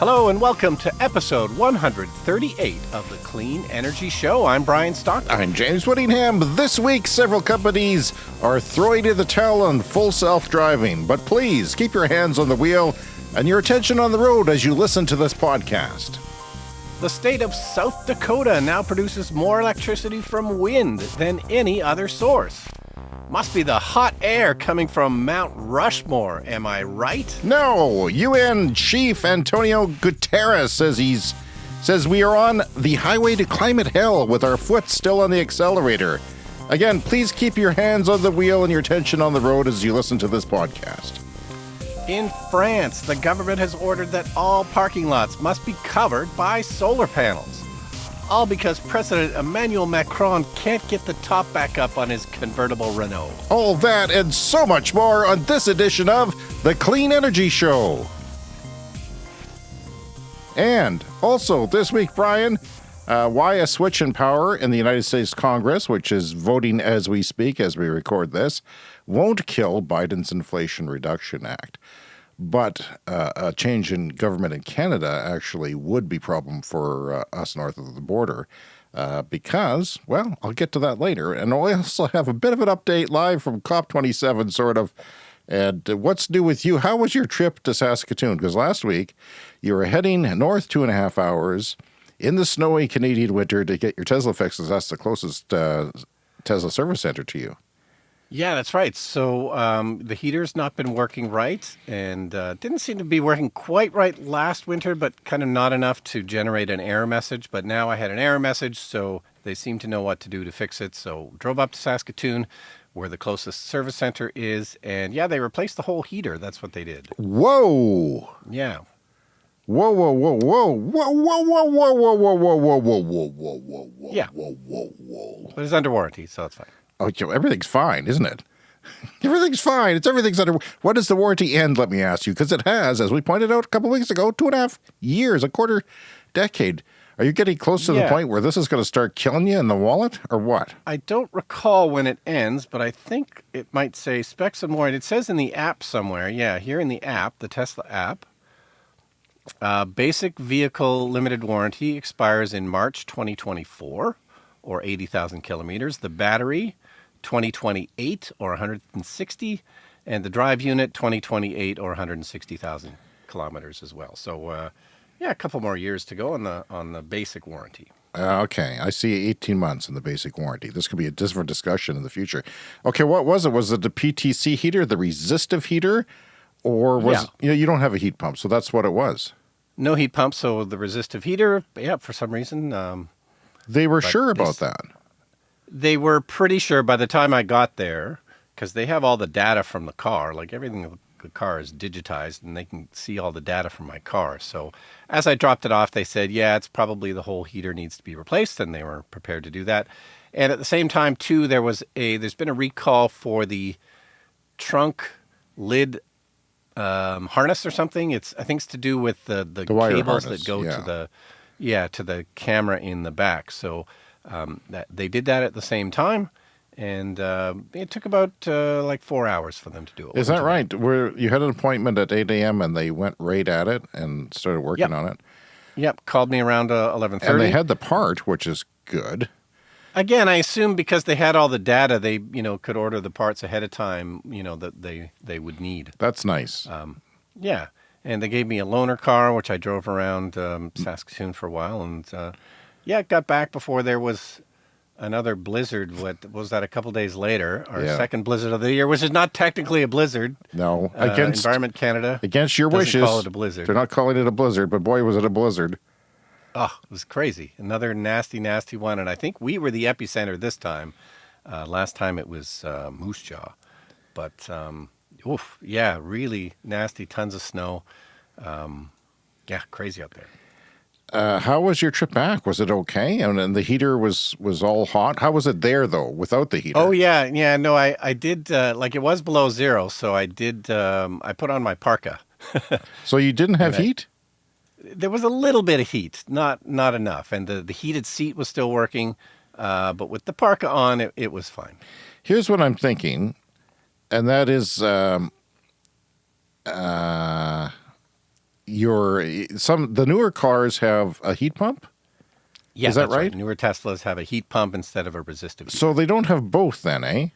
Hello and welcome to episode 138 of the Clean Energy Show. I'm Brian Stockton. I'm James Whittingham. This week, several companies are throwing in the towel on full self driving, but please keep your hands on the wheel and your attention on the road as you listen to this podcast. The state of South Dakota now produces more electricity from wind than any other source. Must be the hot air coming from Mount Rushmore, am I right? No, UN Chief Antonio Guterres says he's says we are on the highway to climate hell with our foot still on the accelerator. Again, please keep your hands on the wheel and your attention on the road as you listen to this podcast. In France, the government has ordered that all parking lots must be covered by solar panels all because President Emmanuel Macron can't get the top back up on his convertible Renault. All that and so much more on this edition of The Clean Energy Show. And also this week, Brian, uh, why a switch in power in the United States Congress, which is voting as we speak, as we record this, won't kill Biden's Inflation Reduction Act. But uh, a change in government in Canada actually would be problem for uh, us north of the border. Uh, because, well, I'll get to that later. And I also have a bit of an update live from COP27, sort of. And what's new with you? How was your trip to Saskatoon? Because last week you were heading north two and a half hours in the snowy Canadian winter to get your Tesla fixes. That's the closest uh, Tesla service center to you. Yeah, that's right. So um, the heater's not been working right and uh, didn't seem to be working quite right last winter, but kind of not enough to generate an error message. But now I had an error message, so they seem to know what to do to fix it. So drove up to Saskatoon, where the closest service center is, and yeah, they replaced the whole heater. That's what they did. Whoa! Yeah. Whoa, whoa, whoa, whoa, whoa, whoa, whoa, whoa, whoa, whoa, whoa, whoa, whoa, whoa, whoa, whoa, whoa, yeah. whoa, whoa, whoa. But it's under warranty, so it's fine. Oh, everything's fine, isn't it? everything's fine. It's everything's under. What does the warranty end? Let me ask you, because it has, as we pointed out a couple weeks ago, two and a half years, a quarter decade. Are you getting close to yeah. the point where this is going to start killing you in the wallet, or what? I don't recall when it ends, but I think it might say specs of warranty. It says in the app somewhere. Yeah, here in the app, the Tesla app. Uh, basic vehicle limited warranty expires in March 2024 or 80,000 kilometers. The battery 2028 or 160, and the drive unit 2028 or 160,000 kilometers as well. So, uh, yeah, a couple more years to go on the on the basic warranty. Uh, okay, I see 18 months in the basic warranty. This could be a different discussion in the future. Okay, what was it? Was it the PTC heater, the resistive heater, or was yeah. you know you don't have a heat pump, so that's what it was. No heat pump, so the resistive heater. Yeah, for some reason. Um, they were sure about that they were pretty sure by the time I got there, because they have all the data from the car, like everything the car is digitized and they can see all the data from my car. So as I dropped it off, they said, yeah, it's probably the whole heater needs to be replaced, and they were prepared to do that. And at the same time, too, there was a there's been a recall for the trunk lid um, harness or something. It's I think it's to do with the the, the cables harness, that go yeah. to the yeah to the camera in the back. So um, that they did that at the same time, and uh, it took about uh, like four hours for them to do it. Is that right? Where you had an appointment at eight a.m. and they went right at it and started working yep. on it. Yep, called me around uh, eleven thirty. And they had the part, which is good. Again, I assume because they had all the data, they you know could order the parts ahead of time. You know that they they would need. That's nice. Um, yeah, and they gave me a loaner car, which I drove around um, Saskatoon for a while, and uh, yeah, it got back before there was another blizzard. What was that? A couple days later, our yeah. second blizzard of the year, which is not technically a blizzard. No, uh, against Environment Canada, against your wishes, call it a blizzard. They're not calling it a blizzard, but boy, was it a blizzard! Oh, it was crazy. Another nasty, nasty one, and I think we were the epicenter this time. Uh, last time it was uh, Moose Jaw, but um, oof, yeah, really nasty. Tons of snow. Um, yeah, crazy out there. Uh, how was your trip back? Was it okay? And, and, the heater was was all hot. How was it there though, without the heater? Oh yeah, yeah. No, I I did uh, like it was below zero, so I did. Um, I put on my parka. so you didn't have I, heat? There was a little bit of heat, not not enough, and the the heated seat was still working, uh, but with the parka on, it, it was fine. Here's what I'm thinking, and that is. Um, uh, your some the newer cars have a heat pump, Yeah, Is that that's right? Newer Teslas have a heat pump instead of a resistive. heat. so they don't have both. Then, eh?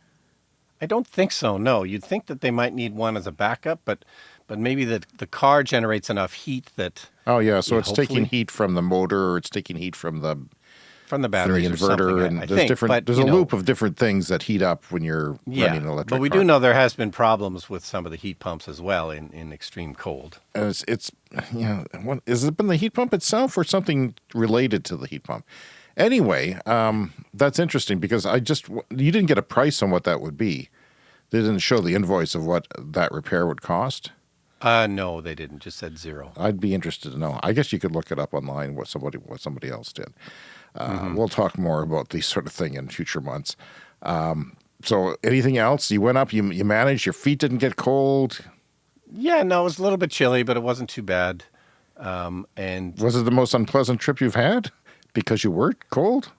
I don't think so. No, you'd think that they might need one as a backup, but but maybe the the car generates enough heat that Oh yeah, so it's taking heat from the motor, or it's taking heat from the from the from the or something, inverter, I- and I there's think, different. but, there's a know, loop of different things that heat up when you're Yeah, running an electric. but we car. do know there has been problems with some of the heat pumps as well in, in extreme cold. It's, it's yeah. What, is it been the heat pump itself or something related to the heat pump? Anyway, um, that's interesting because I just you didn't get a price on what that would be. They didn't show the invoice of what that repair would cost. Uh, no, they didn't. Just said zero. I'd be interested to know. I guess you could look it up online what somebody what somebody else did. Uh, Mm-hmm. We'll talk more about these sort of thing in future months. Um, so, anything else? You went up. You you managed. Your feet didn't get cold. Yeah, no, it was a little bit chilly, but it wasn't too bad. Um, and Was it the most unpleasant trip you've had because you were cold?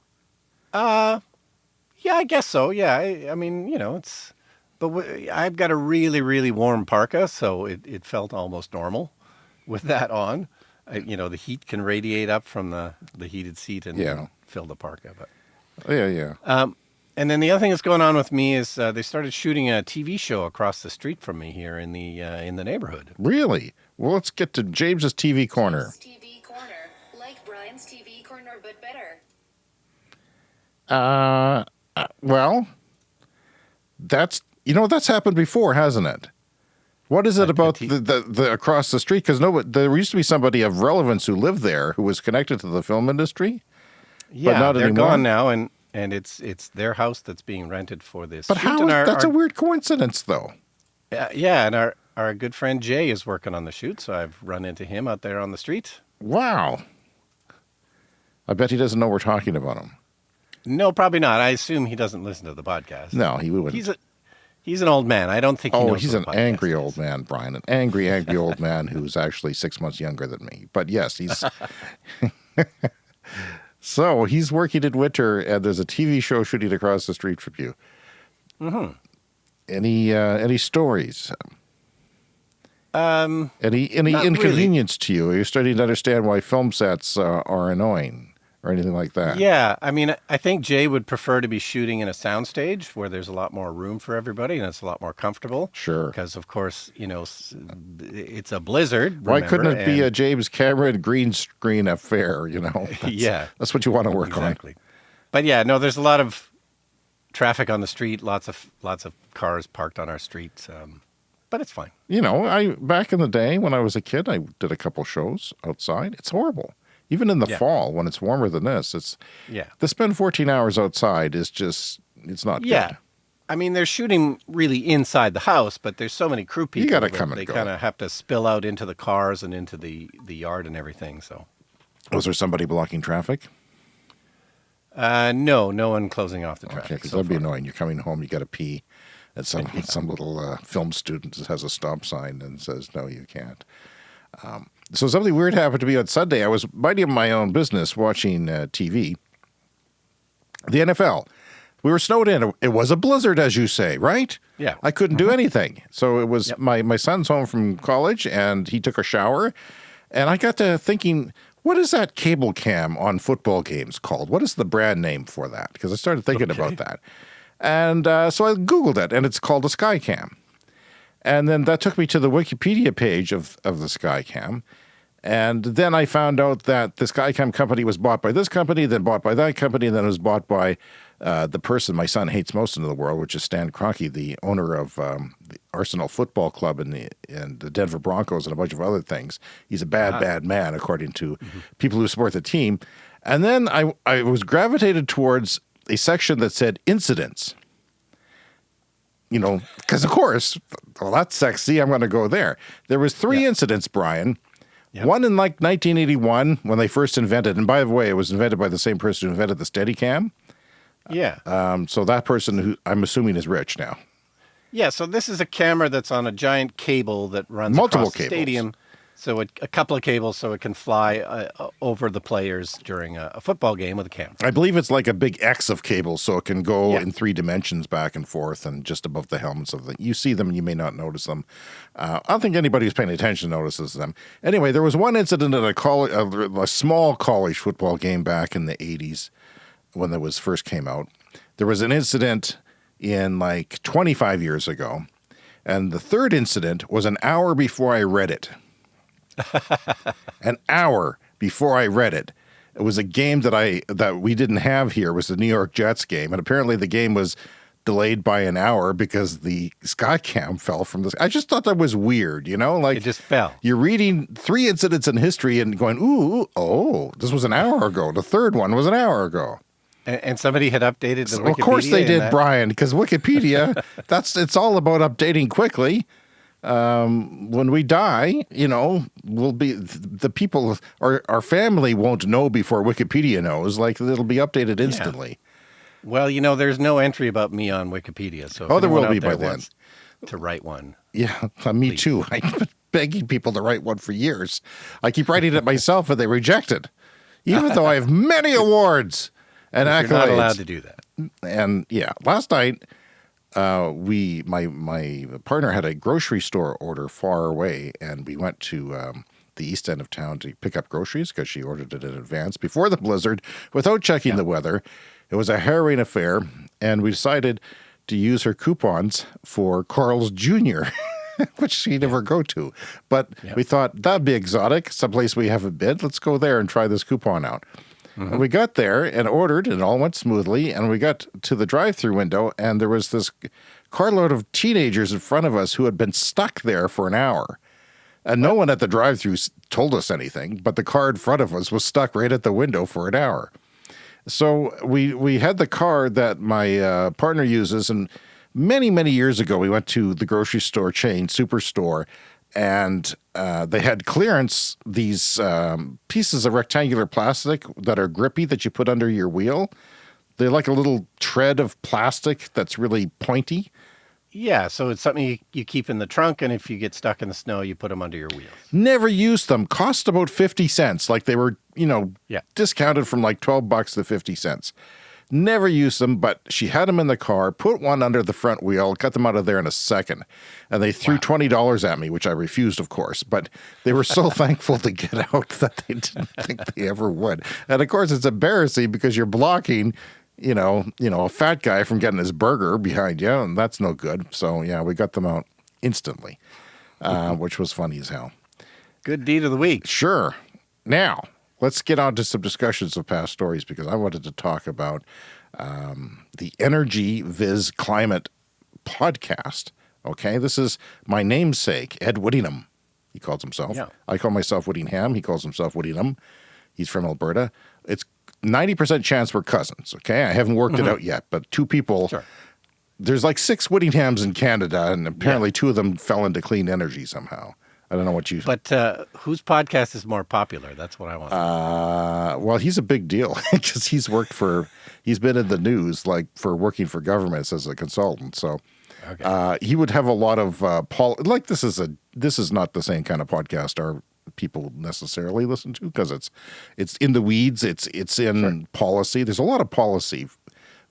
uh, yeah, I guess so. Yeah, I, I mean, you know, it's. But w- I've got a really, really warm parka, so it, it felt almost normal with that on. I, you know, the heat can radiate up from the, the heated seat and Yeah. fill the parka. But Oh, yeah, yeah. Um, and then the other thing that's going on with me is uh, they started shooting a TV show across the street from me here in the uh, in the neighborhood. Really? Well, let's get to James's TV corner. TV corner, like Brian's TV corner, but better. Uh, uh, well, that's you know that's happened before, hasn't it? What is it about the, the, the across the street? Because no, there used to be somebody of relevance who lived there who was connected to the film industry. Yeah, not they're anymore? gone now, and and it's it's their house that's being rented for this. But shoot, how? our- that's our- a weird coincidence, though. uh, yeah, and our our good friend Jay is working on the shoot, so I've run into him out there on the street. Wow. I bet he doesn't know we're talking about him. No, probably not. I assume he doesn't listen to the podcast. No, he wouldn't. he's a he's an old man. I don't think. He Oh, he's an angry is. old man, Brian. An angry, angry old man who's actually six months younger than me. But yes, he's. so he's working in winter, and there's a TV show shooting across the street from you. Mm-hmm. Any uh, any stories? Um, Any any Not really. inconvenience to you? Are you starting to understand why film sets uh, are annoying or anything like that? Yeah, I mean, I think Jay would prefer to be shooting in a soundstage where there's a lot more room for everybody and it's a lot more comfortable. Sure. Because of course, you know, it's a blizzard. Why couldn't remember, it be a James Cameron green screen affair? You know, That's- Yeah. that's what you want to work on. exactly? But yeah, no, there's a lot of traffic on the street. Lots of lots of cars parked on our streets. Um, but it's fine. you know, I back in the day when I was a kid, I did a couple shows outside. It's horrible. Even in the Yeah. fall when it's warmer than this, it's Yeah. to spend 14 hours outside is just it's not Yeah. good. I mean, they're shooting really inside the house, but there's so many crew people. You gotta come and They go. kind of have to spill out into the cars and into the, the yard and everything. So, Was there somebody blocking traffic? uh, no, no one closing off the traffic. Okay, because so that'd be annoying. You're coming home, you got to pee, and some some little uh, film student has a stop sign and says, "No, you can't." Um, so something weird happened to me on Sunday. I was minding my own business, watching uh, TV. The NFL. We were snowed in. It was a blizzard, as you say, right? Yeah. Mm-hmm. I couldn't do anything. So it was Yep. my my son's home from college, and he took a shower, and I got to thinking. What is that cable cam on football games called? What is the brand name for that? Because I started thinking Okay. about that. And uh, so I Googled it, and it's called a Skycam. And then that took me to the Wikipedia page of, of the Skycam. And then I found out that the Skycam company was bought by this company, then bought by that company, and then it was bought by uh, the person my son hates most in the world, which is Stan Kroenke, the owner of um, the Arsenal Football Club and the, and the Denver Broncos and a bunch of other things. He's a bad, bad man, according to people who support the team. And then I, I was gravitated towards a section that said incidents you know, because of course, well, that's sexy. I'm going to go there. There was three Yeah. incidents, Brian. Yep. One in like 1981 when they first invented, and by the way, it was invented by the same person who invented the Steadicam. Yeah. Um, so that person, who I'm assuming, is rich now. Yeah, so this is a camera that's on a giant cable that runs Multiple across the cables. stadium. So a, a couple of cables so it can fly uh, over the players during a, a, football game with a camera. I believe it's like a big X of cables, so it can go Yeah. in three dimensions back and forth, and just above the helmets of the. You see them, you may not notice them. Uh, I don't think anybody who's paying attention notices them. Anyway, there was one incident at a college, a, a small college football game back in the '80s when that was first came out. There was an incident in like 25 years ago, and the third incident was an hour before I read it. an hour before I read it. It was a game that I that we didn't have here. It was the New York Jets game, and apparently the game was delayed by an hour because the sky cam fell from the. I just thought that was weird, you know, like It just fell. you're reading three incidents in history and going, ooh, oh, this was an hour ago. The third one was an hour ago. And, and somebody had updated the Well, of course they did, that- Brian, because Wikipedia, that's it's all about updating quickly. Um, when we die, you know, we'll be the people, our our family won't know before Wikipedia knows. Like it'll be updated instantly. Well, you know, there's no entry about me on Wikipedia, so Oh, there will be by then. To write one, Yeah, uh, me too. I've been begging people to write one for years. I keep writing it myself, and they reject it, even though I have many awards and accolades. you're not allowed to do that. and yeah, last night uh, we my my partner had a grocery store order far away, and we went to um, the east end of town to pick up groceries because she ordered it in advance before the blizzard without checking the weather. It was a harrowing affair, and we decided to use her coupons for Carl's Jr. Which she never go to, but we thought that'd be exotic, someplace we haven't been. Let's go there and try this coupon out. And we got there and ordered, and it all went smoothly. And we got to the drive-through window, and there was this carload of teenagers in front of us who had been stuck there for an hour. And no one at the drive-through told us anything, but the car in front of us was stuck right at the window for an hour. So we we had the car that my uh, partner uses, and many many years ago we went to the grocery store chain Superstore, and uh, they had clearance these um, pieces of rectangular plastic that are grippy that you put under your wheel. They're like a little tread of plastic that's really pointy. Yeah, so it's something you, you keep in the trunk, and if you get stuck in the snow, you put them under your wheels. Never used them. Cost about fifty cents. Like they were, you know, Yeah. discounted from like twelve bucks to fifty cents. Never used them, but she had them in the car. Put one under the front wheel. Got them out of there in a second, and they threw twenty dollars at me, which I refused, of course. But they were so thankful to get out that they didn't think they ever would. And of course, it's embarrassing because you're blocking. You know, you know, a fat guy from getting his burger behind you, and that's no good. So yeah, we got them out instantly, uh, which was funny as hell. Good deed of the week. Sure. Now, let's get on to some discussions of past stories because I wanted to talk about um, the Energy vs Climate podcast. Okay, this is my namesake, Ed Whittingham. He calls himself. Yeah. I call myself Whittingham. He calls himself Whittingham. He's from Alberta. It's 90% chance we're cousins. Okay, I haven't worked it out yet, but two people. Sure. There's like six Whittinghams in Canada, and apparently two of them fell into clean energy somehow. I don't know what you. But uh, whose podcast is more popular? That's what I want. Uh, well, he's a big deal because he's worked for, he's been in the news like for working for governments as a consultant. So Okay. uh, he would have a lot of uh, pol. Like this is a this is not the same kind of podcast our people necessarily listen to because it's it's in the weeds. It's it's in policy. There's a lot of policy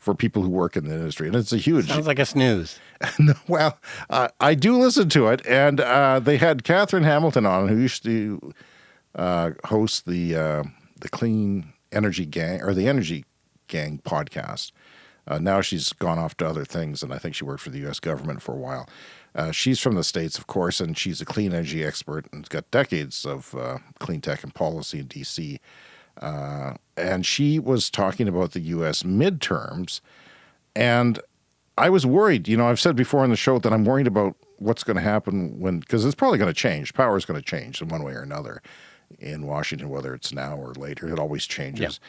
for people who work in the industry, and it's a huge. Sounds like a snooze. well, uh, I do listen to it, and uh, they had Katherine Hamilton on, who used to uh, host the uh, the Clean Energy Gang or the Energy Gang podcast. Uh, now she's gone off to other things, and I think she worked for the U.S. government for a while. Uh, she's from the states, of course, and she's a clean energy expert and has got decades of uh, clean tech and policy in D.C. Uh, and she was talking about the U.S. midterms, and I was worried. You know, I've said before on the show that I'm worried about what's going to happen when, because it's probably going to change. Power is going to change in one way or another in Washington, whether it's now or later. It always changes.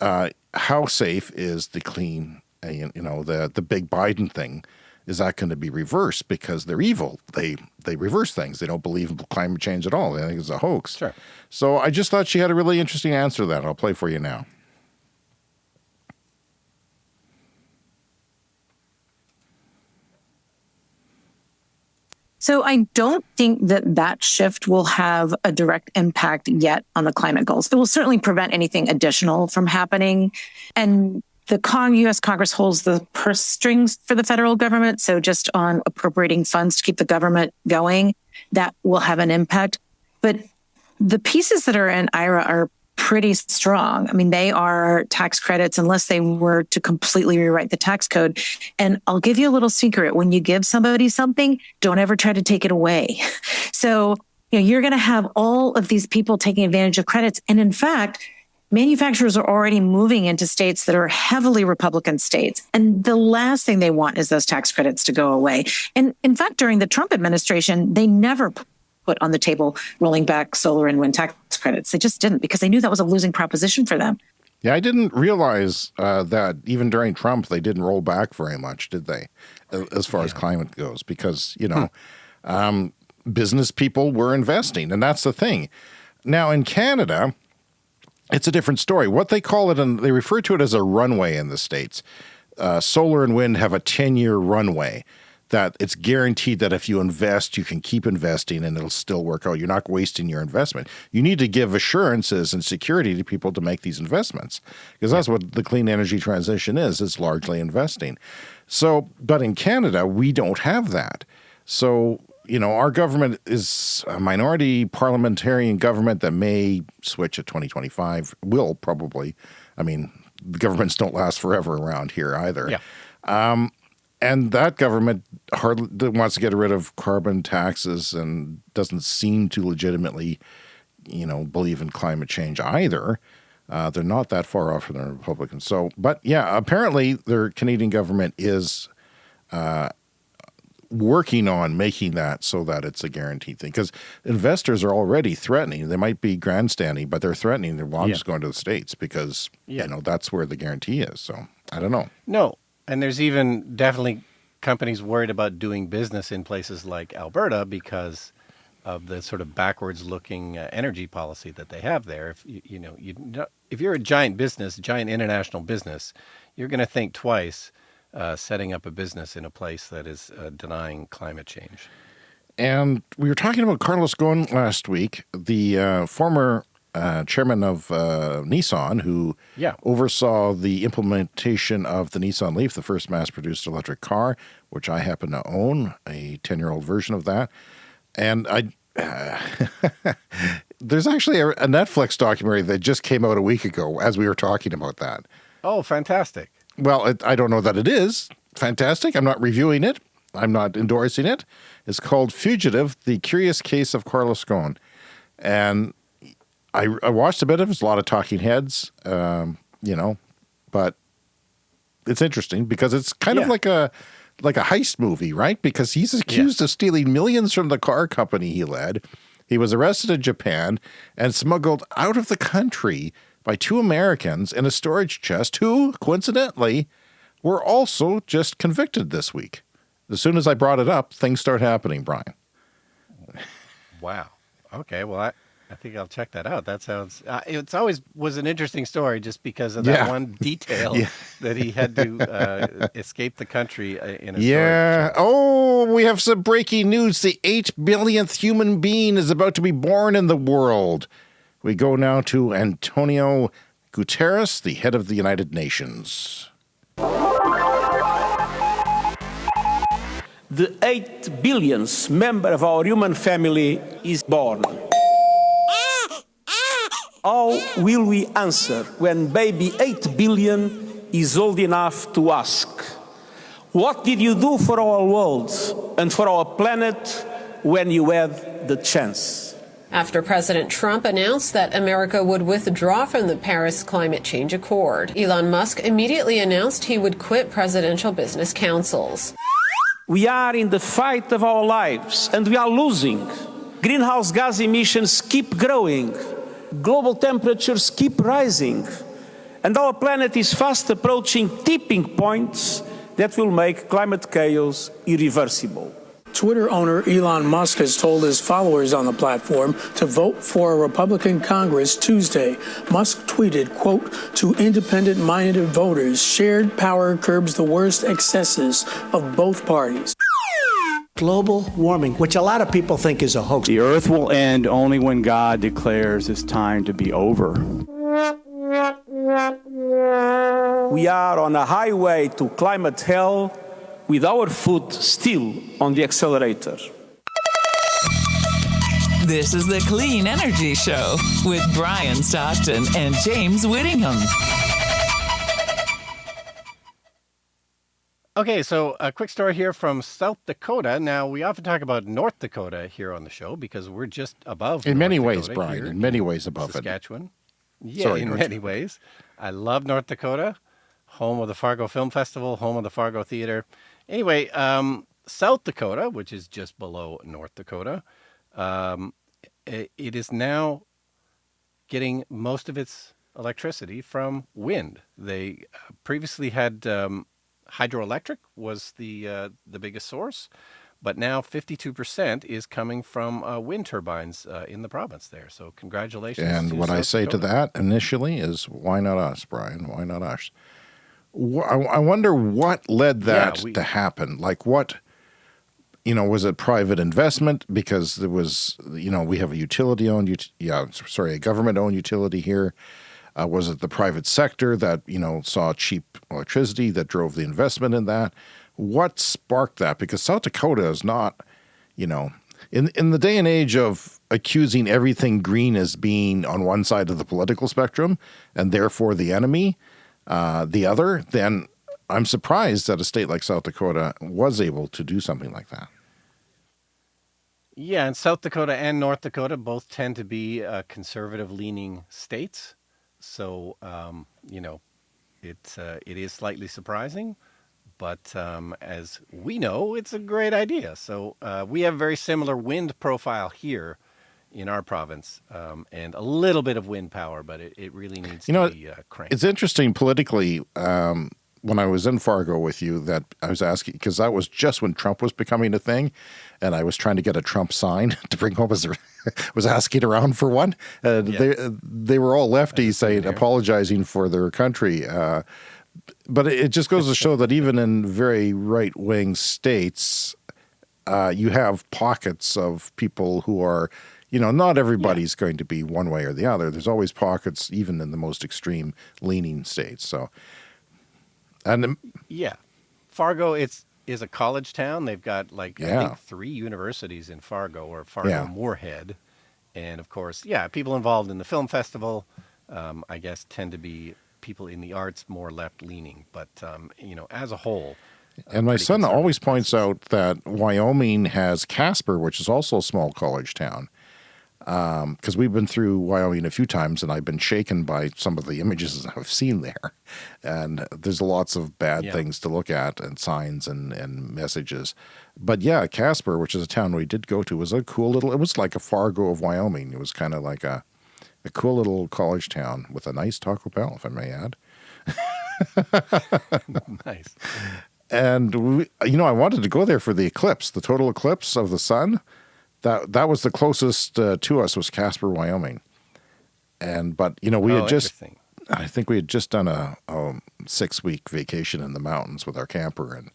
Uh, how safe is the clean, uh, you you know, the the big Biden thing? Is that going to be reversed because they're evil? They they reverse things. They don't believe in climate change at all. They think it's a hoax. Sure. So I just thought she had a really interesting answer to that. I'll play for you now. So I don't think that that shift will have a direct impact yet on the climate goals. It will certainly prevent anything additional from happening. And the Con- U.S. Congress holds the purse strings for the federal government. So just on appropriating funds to keep the government going, that will have an impact. But the pieces that are in IRA are pretty strong. I mean, they are tax credits unless they were to completely rewrite the tax code. And I'll give you a little secret. When you give somebody something, don't ever try to take it away. So, you know, you're going to have all of these people taking advantage of credits. And in fact, manufacturers are already moving into states that are heavily Republican states. And the last thing they want is those tax credits to go away. And in fact, during the Trump administration, they never put on the table rolling back solar and wind tax credits. They just didn't because they knew that was a losing proposition for them. Yeah, I didn't realize uh, that even during Trump, they didn't roll back very much, did they, as far yeah. as climate goes? Because, you know, hmm. um, business people were investing, and that's the thing. Now, in Canada, it's a different story. What they call it, and they refer to it as a runway in the States. Uh, solar and wind have a 10 year runway that it's guaranteed that if you invest, you can keep investing and it'll still work out. You're not wasting your investment. You need to give assurances and security to people to make these investments because that's what the clean energy transition is. It's largely investing. So, but in Canada, we don't have that. So, you know, our government is a minority parliamentarian government that may switch at 2025, will probably. I mean, the governments don't last forever around here either. Yeah. Um, and that government hardly wants to get rid of carbon taxes and doesn't seem to legitimately, you know, believe in climate change either. Uh, they're not that far off from the Republicans. So, but yeah, apparently their Canadian government is uh, working on making that so that it's a guaranteed thing because investors are already threatening. They might be grandstanding, but they're threatening. They're well, yeah. just going to the states because yeah. you know that's where the guarantee is. So I don't know. No, and there's even definitely companies worried about doing business in places like Alberta because of the sort of backwards looking uh, energy policy that they have there. If you, you know, you if you're a giant business, giant international business, you're going to think twice uh, setting up a business in a place that is uh, denying climate change. And we were talking about Carlos Ghosn last week, the uh, former uh, chairman of uh, Nissan, who yeah. oversaw the implementation of the Nissan Leaf, the first mass-produced electric car, which I happen to own, a 10-year-old version of that. And I, there's actually a, a, Netflix documentary that just came out a week ago as we were talking about that. Oh, fantastic. Well, it, I don't know that it is fantastic. I'm not reviewing it. I'm not endorsing it. It's called Fugitive, The Curious Case of Carlos Ghosn. And I, I watched a bit of it. It's a lot of talking heads, um, you know, but it's interesting because it's kind yeah. of like a like a heist movie, right? Because he's accused yeah. of stealing millions from the car company he led. He was arrested in Japan and smuggled out of the country by two Americans in a storage chest who, coincidentally, were also just convicted this week. As soon as I brought it up, things start happening, Brian. Wow. Okay. Well, I, I think I'll check that out. That sounds. Uh, it's always was an interesting story just because of that yeah. one detail yeah. that he had to uh, escape the country uh, in a. Yeah. Oh, we have some breaking news. The eight billionth human being is about to be born in the world. We go now to Antonio Guterres, the head of the United Nations. The eight billionth member of our human family is born. How will we answer when baby 8 billion is old enough to ask, What did you do for our world and for our planet when you had the chance? After President Trump announced that America would withdraw from the Paris Climate Change Accord, Elon Musk immediately announced he would quit presidential business councils. We are in the fight of our lives and we are losing. Greenhouse gas emissions keep growing global temperatures keep rising, and our planet is fast approaching tipping points that will make climate chaos irreversible. Twitter owner Elon Musk has told his followers on the platform to vote for a Republican Congress Tuesday. Musk tweeted, quote, to independent-minded voters, shared power curbs the worst excesses of both parties. global warming, which a lot of people think is a hoax. The earth will end only when God declares it's time to be over. We are on a highway to climate hell with our foot still on the accelerator. This is the Clean Energy Show with Brian Stockton and James Whittingham. Okay, so a quick story here from South Dakota. Now, we often talk about North Dakota here on the show because we're just above. In North many ways, Brian. In many ways above it. Saskatchewan. Yeah, Sorry, in North many Dakota. ways. I love North Dakota, home of the Fargo Film Festival, home of the Fargo Theater. Anyway, um, South Dakota, which is just below North Dakota, um, i- it is now getting most of its electricity from wind. They uh, previously had um, hydroelectric was the uh, the biggest source, but now 52% is coming from uh, wind turbines uh, in the province there. So congratulations. And what I South say to that initially is, why not us, Brian? Why not us? I I wonder what led Yeah, that we- to happen. Like, what, you know, was it private investment? Because there was, you know, we have a utility owned, yeah, sorry, a government owned utility here. Uh, was it the private sector that, you know, saw cheap electricity that drove the investment in that? What sparked that? Because South Dakota is not, you know, in in the day and age of accusing everything green as being on one side of the political spectrum and therefore the enemy, uh, the other, then I'm surprised that a state like South Dakota was able to do something like that. Yeah, and South Dakota and North Dakota both tend to be uh, conservative leaning states. So, um, you know, it, uh, it is slightly surprising, but um, as we know, it's a great idea. So, uh, we have very similar wind profile here in our province um, and a little bit of wind power, but it, it really needs You know, to be uh, cranked. It's interesting politically. Um, when I was in Fargo with you, that I was asking because that was just when Trump was becoming a thing, and I was trying to get a Trump sign to bring home as was asking around for one. And they they were all lefties saying apologizing for their country. Uh, but it just goes to show that even in very right wing states, uh, you have pockets of people who are, you know, not everybody's going to be one way or the other. There's always pockets, even in the most extreme leaning states. So, and Yeah, Fargo. It's is a college town. They've got like I think three universities in Fargo or Fargo Yeah. Moorhead, and of course, yeah, people involved in the film festival. Um, I guess tend to be people in the arts more left leaning, but um, you know, as a whole. and my son always points out that Wyoming has Casper, which is also a small college town. Um, because we've been through Wyoming a few times, and I've been shaken by some of the images I've seen there. And there's lots of bad Yeah. things to look at, and signs and, and messages. But yeah, Casper, which is a town we did go to, was a cool little. It was like a Fargo of Wyoming. It was kind of like a a cool little college town with a nice Taco Bell, if I may add. nice. and we, you know, I wanted to go there for the eclipse, the total eclipse of the sun. That that was the closest uh, to us was Casper, Wyoming. And but you know, we Oh, had just. I think we had just done a, a six week vacation in the mountains with our camper, and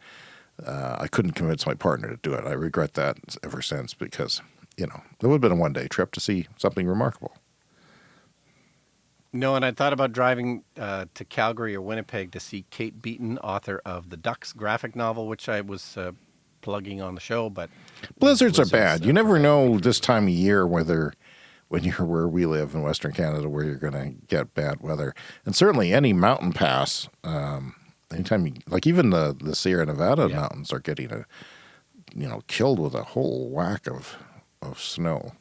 uh, I couldn't convince my partner to do it. I regret that ever since because you know it would have been a one day trip to see something remarkable. No, and I thought about driving uh, to Calgary or Winnipeg to see Kate Beaton, author of the Ducks graphic novel, which I was uh, plugging on the show. But Blizzards are bad. You never know this time of year whether, when you're where we live in Western Canada, where you're going to get bad weather. And certainly any mountain pass, um, anytime you, like even the, the Sierra Nevada Yeah. mountains are getting a, you know, killed with a whole whack of, of snow.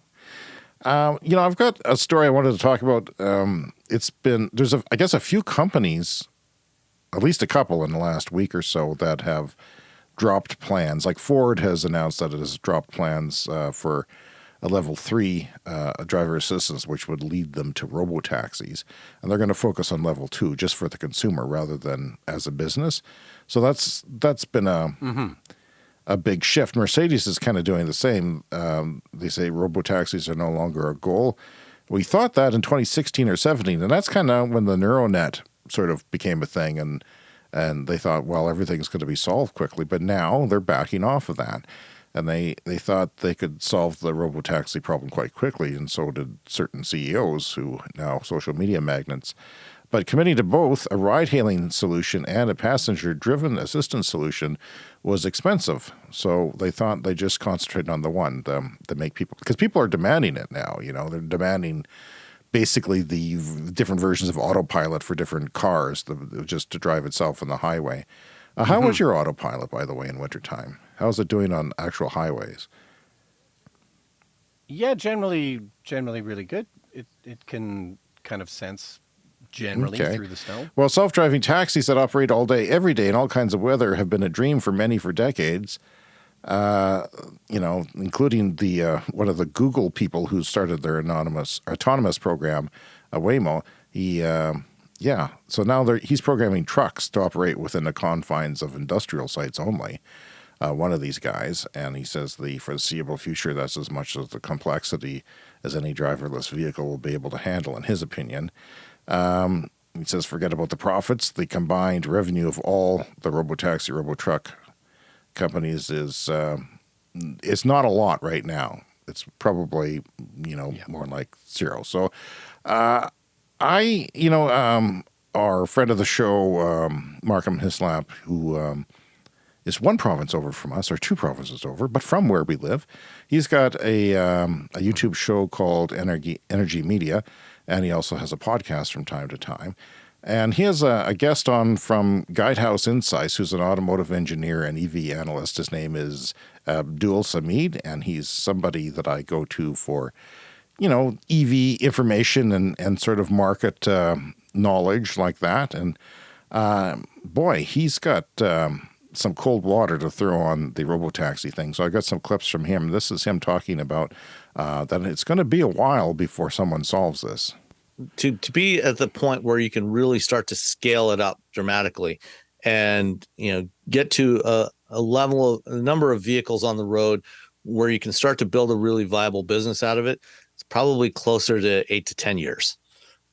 Um, you know, I've got a story I wanted to talk about. Um, it's been, there's a, I guess a few companies, at least a couple in the last week or so that have dropped plans. Like Ford has announced that it has dropped plans uh, for a level three uh, driver assistance, which would lead them to robo taxis, and they're going to focus on level two just for the consumer rather than as a business. So that's that's been a a big shift. Mercedes is kind of doing the same. Um, they say robo taxis are no longer a goal. We thought that in 2016 or 17, and that's kind of when the neural net sort of became a thing, and and they thought, well, everything's going to be solved quickly. But now they're backing off of that. and they they thought they could solve the robotaxi problem quite quickly, and so did certain CEOs who now social media magnates. But committing to both a ride hailing solution and a passenger driven assistance solution was expensive. So they thought they just concentrated on the one to make people, because people are demanding it now. You know, they're demanding basically the different versions of autopilot for different cars, the, just to drive itself on the highway. Uh, how was your autopilot, by the way, in wintertime? How's it doing on actual highways? Yeah, generally, generally really good. It it can kind of sense generally Okay. through the snow. Well, self driving taxis that operate all day, every day, in all kinds of weather have been a dream for many for decades. Uh, you know, including the uh, one of the Google people who started their anonymous autonomous program, uh, Waymo. He, um yeah, so now he's programming trucks to operate within the confines of industrial sites only. Uh, one of these guys, and he says the foreseeable future that's as much as the complexity as any driverless vehicle will be able to handle, in his opinion. Um, he says, forget about the profits. The combined revenue of all the robotaxi, robotruck companies is uh, it's not a lot right now. It's probably you know more like zero. So, uh, I you know um, our friend of the show, um, Markham Hislop, who um, is one province over from us, or two provinces over, but from where we live. He's got a, um, a YouTube show called Energy, Energy Media, and he also has a podcast from time to time. And he has a, a guest on from Guidehouse Insights, who's an automotive engineer and EV analyst. His name is Abdul Samid, and he's somebody that I go to for, you know, EV information and, and sort of market uh, knowledge like that. And uh, boy, he's got um, some cold water to throw on the robotaxi thing. So I got some clips from him. This is him talking about uh, that it's going to be a while before someone solves this. To to be at the point where you can really start to scale it up dramatically and you know get to a, a level of a number of vehicles on the road where you can start to build a really viable business out of it it's probably closer to eight to ten years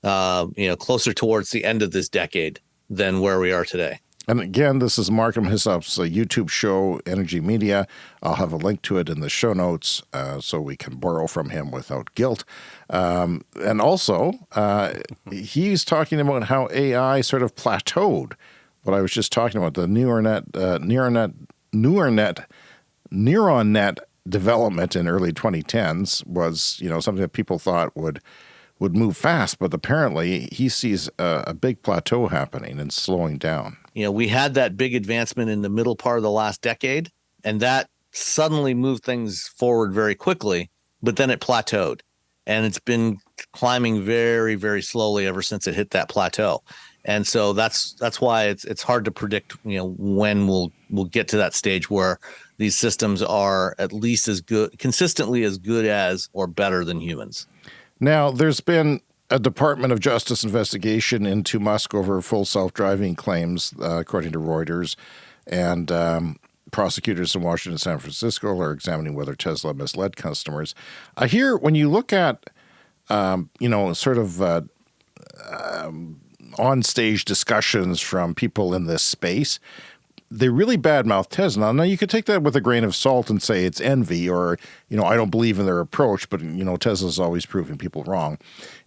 uh, you know closer towards the end of this decade than where we are today And again, this is Markham Hislop's uh, YouTube show, Energy Media. I'll have a link to it in the show notes uh, so we can borrow from him without guilt. Um, and also, uh, he's talking about how AI sort of plateaued. What I was just talking about, the neural net, uh, neural net, neural net, neuron net development in early 2010s was, you know, something that people thought would would move fast, but apparently he sees a, a big plateau happening and slowing down. you know we had that big advancement in the middle part of the last decade and that suddenly moved things forward very quickly but then it plateaued and it's been climbing very very slowly ever since it hit that plateau and so that's that's why it's it's hard to predict you know when we'll we'll get to that stage where these systems are at least as good consistently as good as or better than humans Now, there's been a Department of Justice investigation into Musk over full self driving claims, uh, according to Reuters. And um, prosecutors in Washington and San Francisco are examining whether Tesla misled customers. I hear when you look at, um, you know, sort of uh, um, on stage discussions from people in this space, they really badmouth Tesla. Now you could take that with a grain of salt and say it's envy or, you know, I don't believe in their approach, but you know, Tesla's always proving people wrong.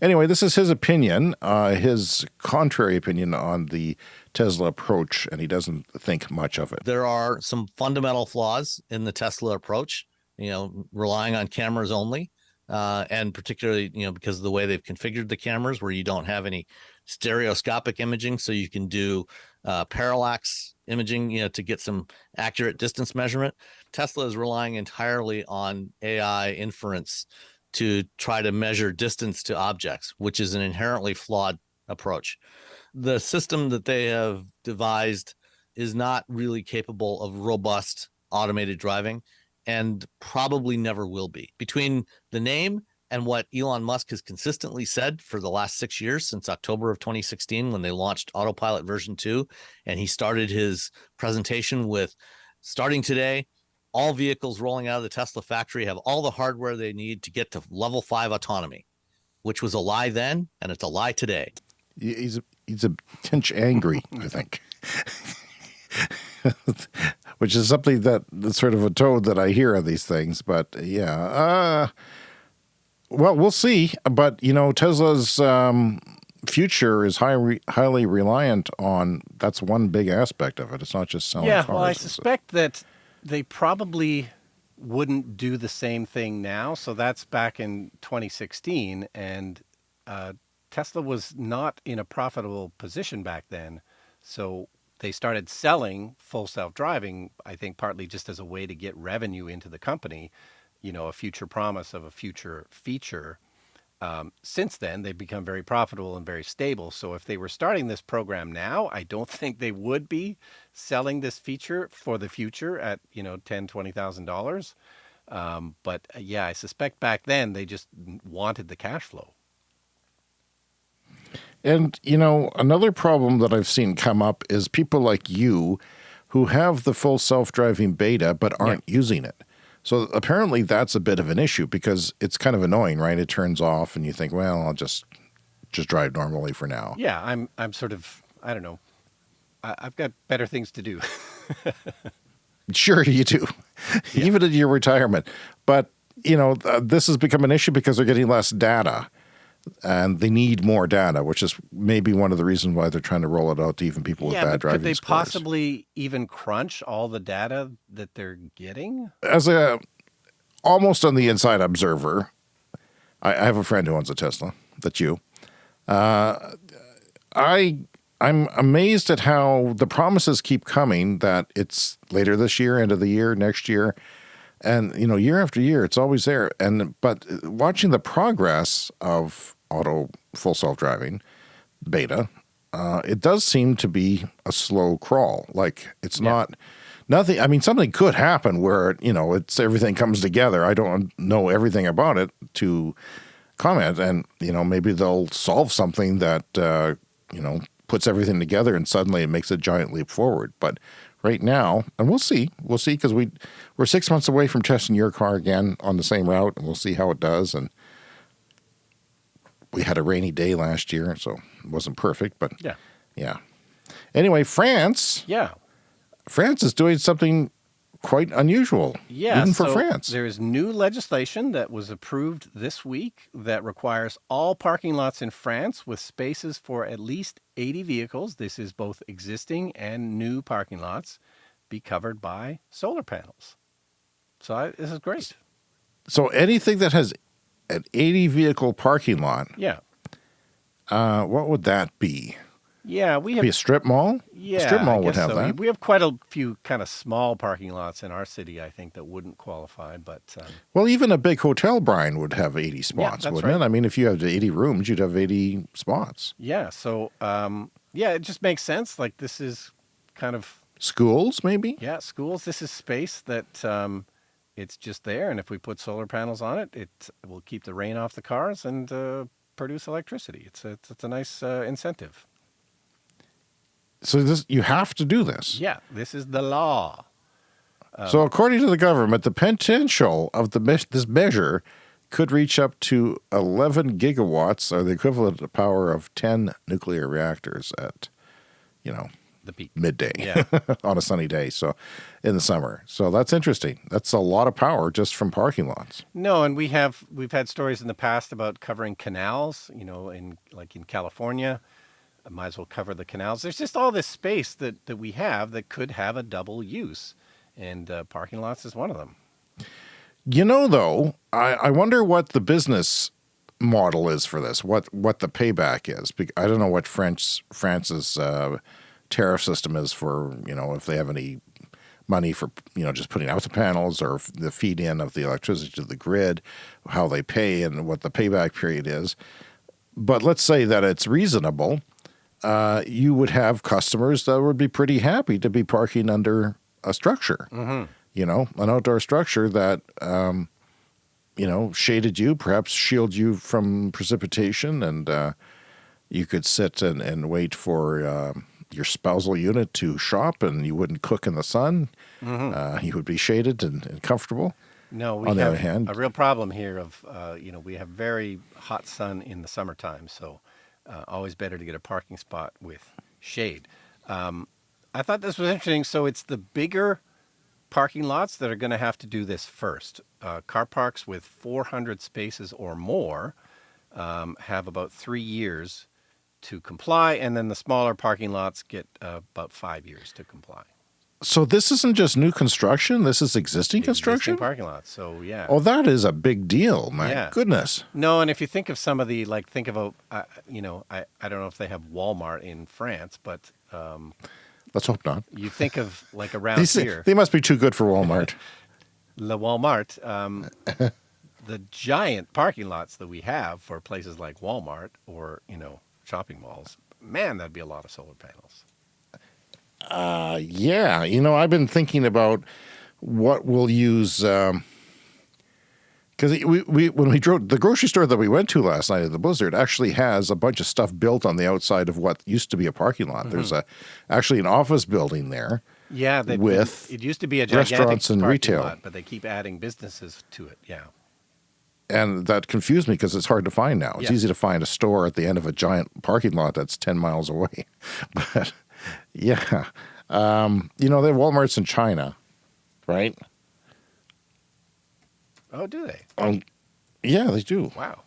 Anyway, this is his opinion, uh, his contrary opinion on the Tesla approach, and he doesn't think much of it. there are some fundamental flaws in the Tesla approach, you know, relying on cameras only. Uh, and particularly, you know, because of the way they've configured the cameras, where you don't have any stereoscopic imaging, so you can do uh, parallax imaging, you know, to get some accurate distance measurement. Tesla is relying entirely on AI inference to try to measure distance to objects, which is an inherently flawed approach. The system that they have devised is not really capable of robust automated driving and probably never will be. Between the name and what Elon Musk has consistently said for the last six years, since October of 2016, when they launched Autopilot version 2, and he started his presentation with starting today, all vehicles rolling out of the Tesla factory have all the hardware they need to get to level five autonomy, which was a lie then, and it's a lie today. He's a, he's a tinge angry, I think. which is something that sort of a tone that I hear on these things. But yeah, uh, well, we'll see. But you know, Tesla's um, future is high, highly reliant on. That's one big aspect of it. It's not just selling. Yeah, cars. well, I suspect that they probably wouldn't do the same thing now. So that's back in 2016, and uh, Tesla was not in a profitable position back then. So they started selling full self-driving, I think partly just as a way to get revenue into the company, you know, a future promise of a future feature. Um, since then, they've become very profitable and very stable. So if they were starting this program now, I don't think they would be selling this feature for the future at, you know, ten, twenty thousand dollars. Um, but uh, yeah, I suspect back then they just wanted the cash flow. And, you know, another problem that I've seen come up is people like you who have the full self driving beta but aren't yeah. using it. So apparently that's a bit of an issue because it's kind of annoying, right? It turns off and you think, well, I'll just just drive normally for now. Yeah, I'm I'm sort of I don't know. I, have got better things to do. sure, you do, yeah. even in your retirement. But you know, this has become an issue because they're getting less data and they need more data, which is maybe one of the reasons why they're trying to roll it out to even people yeah, with bad driving could they scores. possibly even crunch all the data that they're getting? As a almost on the inside observer, I, I have a friend who owns a Tesla. That's you. Uh, I I'm amazed at how the promises keep coming that it's later this year, end of the year, next year and you know year after year it's always there. And but watching the progress of auto full self-driving beta uh, it does seem to be a slow crawl. Like it's yeah. not nothing i mean something could happen where you know it's everything comes together. I don't know everything about it to comment. And you know maybe they'll solve something that uh, you know puts everything together and suddenly it makes a giant leap forward. But right now, and we'll see. We'll see because we we're six months away from testing your car again on the same route, and we'll see how it does. And we had a rainy day last year, so it wasn't perfect, but yeah, yeah. Anyway, France, yeah, France is doing something quite unusual. Yeah, even for so France. There is new legislation that was approved this week that requires all parking lots in France with spaces for at least 80 vehicles. This is both existing and new parking lots be covered by solar panels. So I, this is great. So anything that has an 80 vehicle parking lot. Yeah. Uh, what would that be? Yeah, we have be a strip mall. Yeah, a strip mall would have so. that. We have quite a few kind of small parking lots in our city. I think that wouldn't qualify, but um, well, even a big hotel, Brian, would have eighty spots, yeah, wouldn't right. it? I mean, if you have eighty rooms, you'd have eighty spots. Yeah. So, um, yeah, it just makes sense. Like this is kind of schools, maybe. Yeah, schools. This is space that um, it's just there, and if we put solar panels on it, it will keep the rain off the cars and uh, produce electricity. It's a, it's a nice uh, incentive so this you have to do this. Yeah, this is the law. Um, so according to the government, the potential of the me this measure could reach up to 11 gigawatts, or the equivalent of the power of 10 nuclear reactors at, you know, the peak midday yeah. on a sunny day. So in the summer. So that's interesting. That's a lot of power just from parking lots. No, and we have we've had stories in the past about covering canals, you know, in like in California. I might as well cover the canals. There's just all this space that, that we have that could have a double use, and uh, parking lots is one of them. You know, though, I, I wonder what the business model is for this. What what the payback is? I don't know what French France's uh, tariff system is for you know if they have any money for you know just putting out the panels or the feed in of the electricity to the grid, how they pay and what the payback period is. But let's say that it's reasonable uh, you would have customers that would be pretty happy to be parking under a structure. Mm -hmm. You know, an outdoor structure that um, you know shaded you, perhaps shield you from precipitation, and uh, you could sit and, and wait for um, your spousal unit to shop, and you wouldn't cook in the sun. Mm -hmm. uh, you would be shaded and, and comfortable. No, we On have the other hand, a real problem here of uh, you know we have very hot sun in the summertime, so uh, always better to get a parking spot with shade. Um, I thought this was interesting. So it's the bigger parking lots that are going to have to do this first. Uh, car parks with 400 spaces or more um, have about three years to comply, and then the smaller parking lots get uh, about five years to comply. So this isn't just new construction. This is existing construction. Existing parking lots. So yeah. Oh, that is a big deal. My Yeah. goodness. No, and if you think of some of the like, think of a, uh, you know, I, I don't know if they have Walmart in France, but um, Let's hope not. you think of like around These, here, they must be too good for Walmart. Le Walmart, um, the giant parking lots that we have for places like Walmart or you know shopping malls. Man, that'd be a lot of solar panels. Uh, yeah, you know, I've been thinking about what we'll use. Um, because we, we when we drove the grocery store that we went to last night at the Blizzard actually has a bunch of stuff built on the outside of what used to be a parking lot. There's a actually an office building there. Yeah, with it used to be a gigantic restaurants and parking retail. lot, but they keep adding businesses to it. Yeah. And that confused me because it's hard to find now. It's Yeah. easy to find a store at the end of a giant parking lot that's 10 miles away. But yeah, um, you know, they have Walmarts in China, right? Oh, do they? Um, yeah, they do. Wow.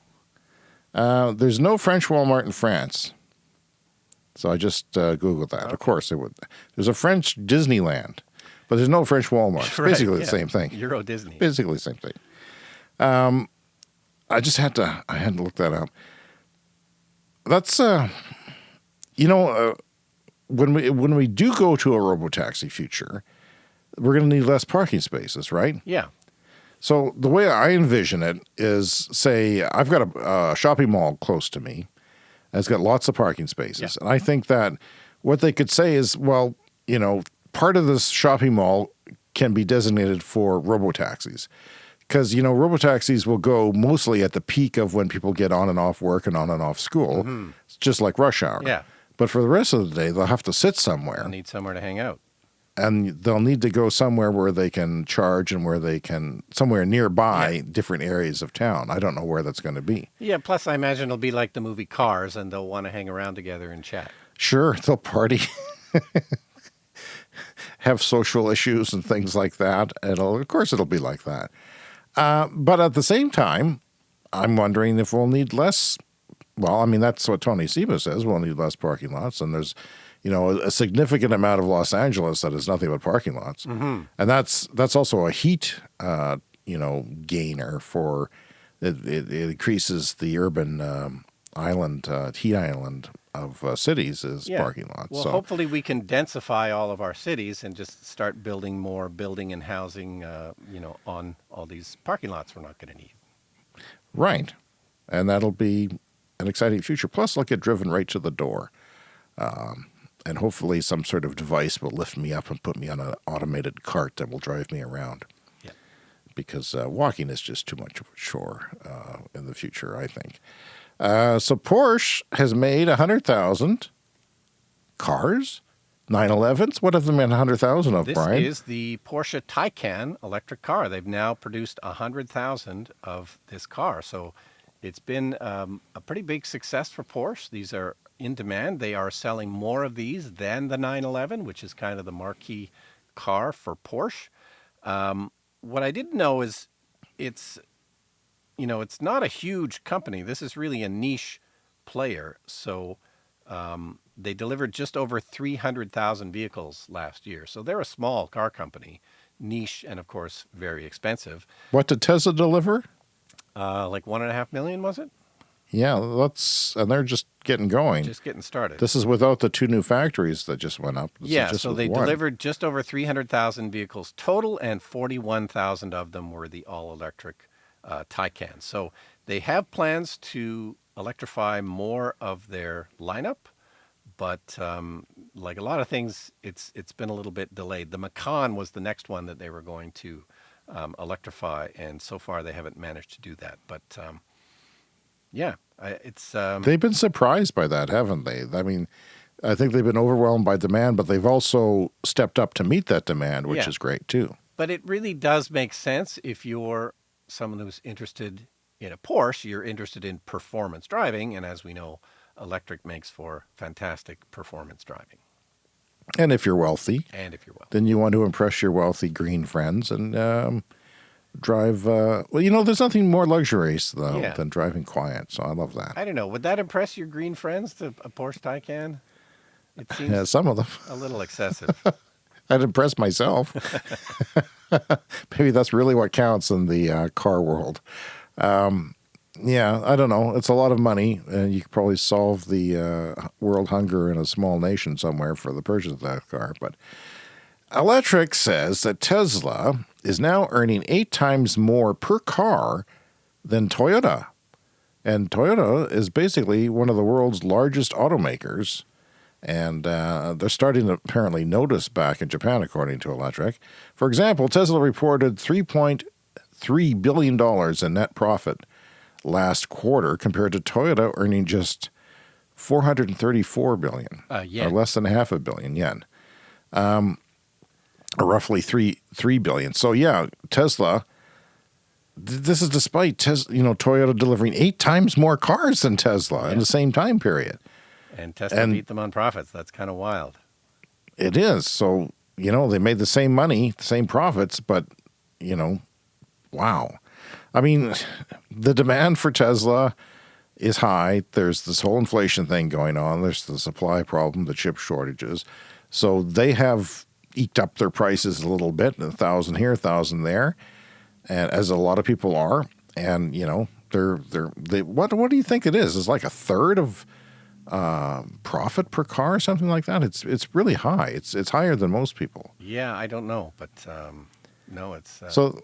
Uh, there's no French Walmart in France. So I just uh, Googled that. Of course, it would. There's a French Disneyland, but there's no French Walmart. It's Right, basically yeah. the same thing. Euro Disney. Basically the same thing. Um, I just had to. I had to look that up. That's uh, you know, uh, when we when we do go to a robo taxi future, we're going to need less parking spaces, right? Yeah. So the way I envision it is, say, I've got a, shopping mall close to me. It's got lots of parking spaces, and I think that what they could say is, well, you know, part of this shopping mall can be designated for robotaxis, because you know, robotaxis will go mostly at the peak of when people get on and off work and on and off school. It's just like rush hour. Yeah. But for the rest of the day, they'll have to sit somewhere I need somewhere to hang out. and they'll need to go somewhere where they can charge and where they can somewhere nearby different areas of town. I don't know where that's going to be. Yeah. Plus, I imagine it'll be like the movie Cars, and they'll want to hang around together and chat. Sure, they'll party, have social issues and things like that. It'll, of course, it'll be like that. Uh, but at the same time, I'm wondering if we'll need less. Well, I mean, that's what Tony Seba says. We'll need less parking lots, and there's, you know, a, significant amount of Los Angeles that is nothing but parking lots, Mhm. and that's that's also a heat, uh, you know, gainer for it, it, it increases the urban um, island, uh, heat island of uh, cities is parking lots. Well, so hopefully we can densify all of our cities and just start building more building and housing, uh, you know, on all these parking lots we're not going to need. Right. And that'll be an exciting future. Plus, I'll get driven right to the door. Um, and hopefully, some sort of device will lift me up and put me on an automated cart that will drive me around. Yeah. Because uh, walking is just too much of a chore uh, in the future, I think. Uh, so, Porsche has made 100,000 cars, 911s. What have they made 100,000 of, This Brian? is the Porsche Taycan electric car. They've now produced 100,000 of this car. So it's been um, a pretty big success for Porsche. These are in demand. They are selling more of these than the 911, which is kind of the marquee car for Porsche. Um, what I didn't know is it's, you know, it's not a huge company. This is really a niche player. So um, they delivered just over 300,000 vehicles last year. So they're a small car company, niche, and of course, very expensive. what did Tesla deliver? Uh, like one and a half million, was it? Yeah, let's, and they're just getting going. Just getting started. This is without the two new factories that just went up. This yeah, so they one. delivered just over 300,000 vehicles total, and 41,000 of them were the all electric uh, Taycan. So they have plans to electrify more of their lineup, but um, like a lot of things, it's it's been a little bit delayed. The Macan was the next one that they were going to um, electrify, and so far they haven't managed to do that. But um, yeah, I, it's um, They've been surprised by that, haven't they? I mean, I think they've been overwhelmed by demand, but they've also stepped up to meet that demand, which Yeah. is great too. But it really does make sense if you're someone who's interested in a Porsche, you're interested in performance driving. And as we know, electric makes for fantastic performance driving. And if you're wealthy, And if you're wealthy. then you want to impress your wealthy green friends and um, drive. Uh, well, you know, there's nothing more luxurious though Yeah. than driving quiet. So I love that. I don't know. Would that impress your green friends to a Porsche Taycan? It seems Yeah, some of them. a little excessive. I'd impress myself. Maybe that's really what counts in the uh, car world. Um, yeah, I don't know. It's a lot of money, and you could probably solve the uh, world hunger in a small nation somewhere for the purchase of that car. But Electrek says that Tesla is now earning eight times more per car than Toyota. And Toyota is basically one of the world's largest automakers. And uh, they're starting to apparently notice back in Japan, according to Electrek. For example, Tesla reported $3.3 billion in net profit last quarter compared to Toyota earning just 434 billion Uh, or less than half a billion yen. Um, or roughly three three billion. So yeah tesla th- this is despite Tes- you know toyota delivering eight times more cars than tesla in the same time period And Tesla And- beat them on profits. That's kind of wild. it is. So you know they made the same money the same profits but you know wow. I mean the demand for tesla is high. There's this whole inflation thing going on. There's the supply problem the chip shortages. So they have eked up their prices a little bit a thousand here a thousand there and as a lot of people are. And you know they're they're they what what do you think it is? It's like a third of um, profit per car or something like that it's it's really high it's it's higher than most people Yeah, I don't know, but um, no, it's uh, so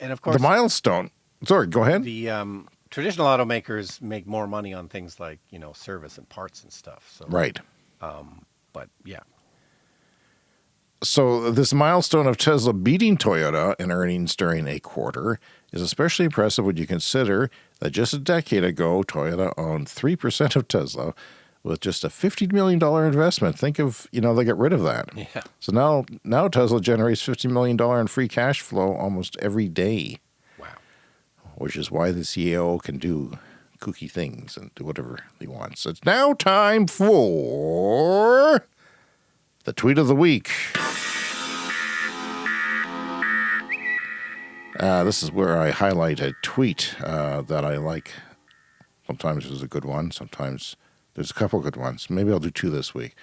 and of course the milestone sorry go ahead the um, traditional automakers make more money on things like you know service and parts and stuff. So Right. Um, but yeah, So this milestone of Tesla beating Toyota in earnings during a quarter is especially impressive when you consider that just a decade ago, Toyota owned 3% of Tesla with just a $50 million investment. Think of, you know, they got rid of that. Yeah. So now, now Tesla generates $50 million in free cash flow almost every day. Wow. Which is why the CEO can do kooky things and do whatever he wants. It's now time for the tweet of the week. Uh, this is where I highlight a tweet uh, that I like. Sometimes there's a good one, sometimes there's a couple good ones. Maybe I'll do two this week.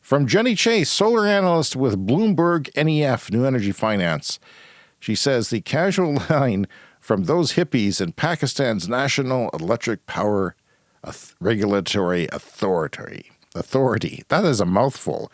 From Jenny Chase, solar analyst with Bloomberg NEF New Energy Finance. She says the casual line from those hippies in Pakistan's National Electric Power Regulatory Authority. Authority. That is a mouthful.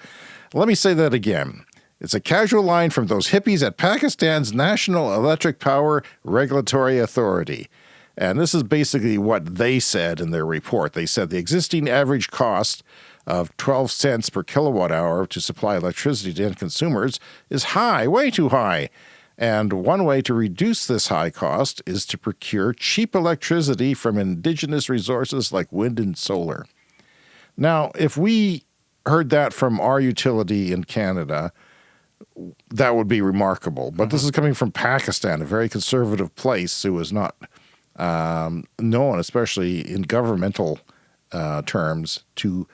Let me say that again. It's a casual line from those hippies at Pakistan's National Electric Power Regulatory Authority. And this is basically what they said in their report. They said the existing average cost of 12 cents per kilowatt hour to supply electricity to end consumers is high, way too high. And one way to reduce this high cost is to procure cheap electricity from indigenous resources like wind and solar. Now, if we heard that from our utility in Canada, that would be remarkable. But this is coming from Pakistan, a very conservative place who is not um, known, especially in governmental uh, terms, to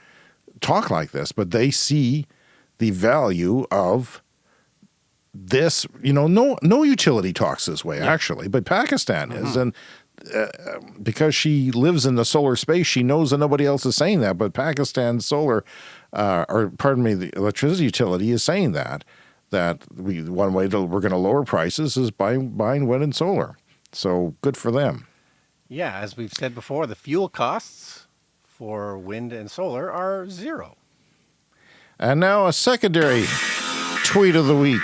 talk like this. But they see the value of this. You know, no no utility talks this way actually, but Pakistan is, and uh, because she lives in the solar space, she knows that nobody else is saying that. But Pakistan Solar, uh, or pardon me, the electricity utility is saying that that we one way to we're going to lower prices is by buying wind and solar. So good for them. yeah. As we've said before, the fuel costs for wind and solar are zero. And now a secondary tweet of the week.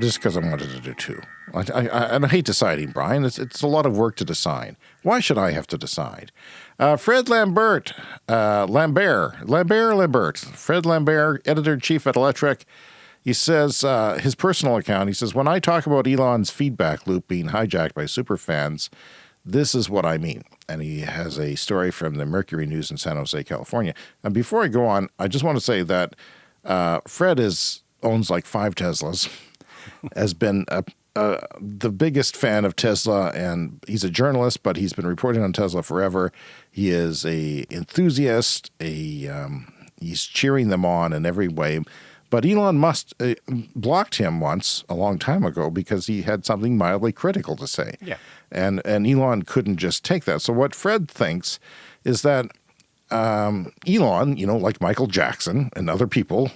Just because I wanted to do two. I, I, I, hate deciding, Brian. It's, it's a lot of work to decide. Why should I have to decide? Uh, Fred Lambert, uh, Lambert, Lambert, Lambert, Fred Lambert, editor in chief at Electrek. He says, uh, his personal account, he says, when I talk about Elon's feedback loop being hijacked by superfans, this is what I mean. And he has a story from the Mercury News in San Jose, California. And before I go on, I just want to say that uh, Fred is owns like five Teslas, has been a, a, the biggest fan of Tesla, and he's a journalist, but he's been reporting on Tesla forever. He is a enthusiast, a um, he's cheering them on in every way. But Elon Musk uh, blocked him once a long time ago because he had something mildly critical to say. Yeah. And, and Elon couldn't just take that. So what Fred thinks is that um, Elon, you know, like Michael Jackson and other people,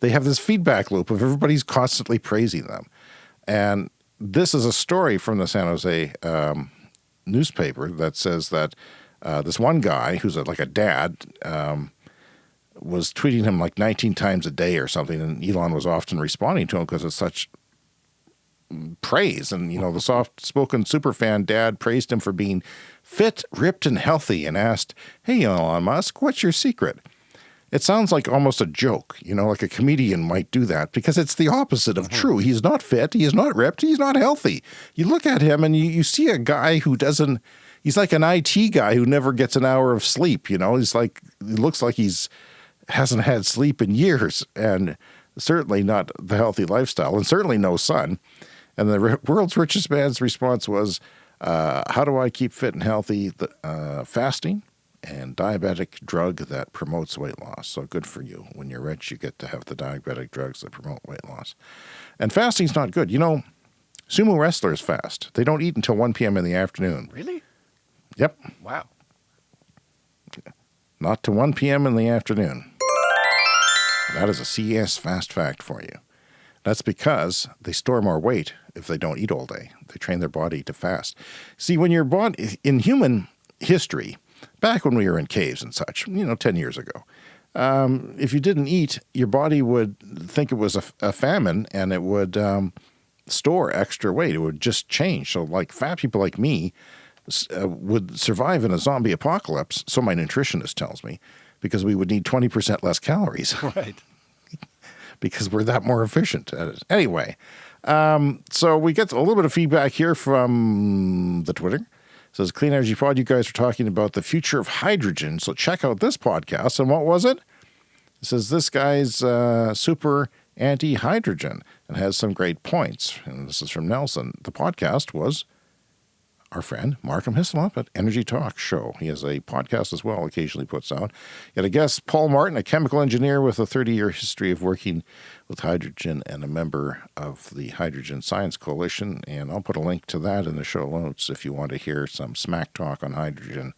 they have this feedback loop of everybody's constantly praising them. And this is a story from the San Jose um, newspaper that says that uh, this one guy who's a, like a dad um, was tweeting him like 19 times a day or something, and Elon was often responding to him because it's such praise. And, you know, the soft spoken superfan dad praised him for being fit, ripped, and healthy and asked, Hey, Elon Musk, what's your secret? It sounds like almost a joke, you know, like a comedian might do that because it's the opposite of true. He's not fit, he's not ripped, he's not healthy. You look at him and you, you see a guy who doesn't, he's like an IT guy who never gets an hour of sleep, you know, he's like, he looks like he's hasn't had sleep in years and certainly not the healthy lifestyle and certainly no sun. And the world's richest man's response was, uh, How do I keep fit and healthy? The, uh, fasting and diabetic drug that promotes weight loss. So good for you. When you're rich, you get to have the diabetic drugs that promote weight loss. And fasting's not good. You know, sumo wrestlers fast. They don't eat until 1 p.m. in the afternoon. Really? Yep. Wow. Not to 1 p.m. in the afternoon. That is a CS fast fact for you. That's because they store more weight if they don't eat all day. They train their body to fast. See, when your body, in human history, back when we were in caves and such, you know, 10 years ago, um, if you didn't eat, your body would think it was a, a famine and it would um, store extra weight. It would just change. So, like fat people like me uh, would survive in a zombie apocalypse, so my nutritionist tells me, because we would need 20% less calories. Right. because we're that more efficient at it. Anyway, um, so we get a little bit of feedback here from the Twitter. Says Clean Energy Pod, you guys are talking about the future of hydrogen. So check out this podcast. And what was it? It says this guy's uh, super anti hydrogen and has some great points. And this is from Nelson. The podcast was our friend Markham Hislop at Energy Talk Show. He has a podcast as well, occasionally puts out. Yet a guest, Paul Martin, a chemical engineer with a 30 year history of working with hydrogen and a member of the Hydrogen Science Coalition. And I'll put a link to that in the show notes if you want to hear some smack talk on hydrogen.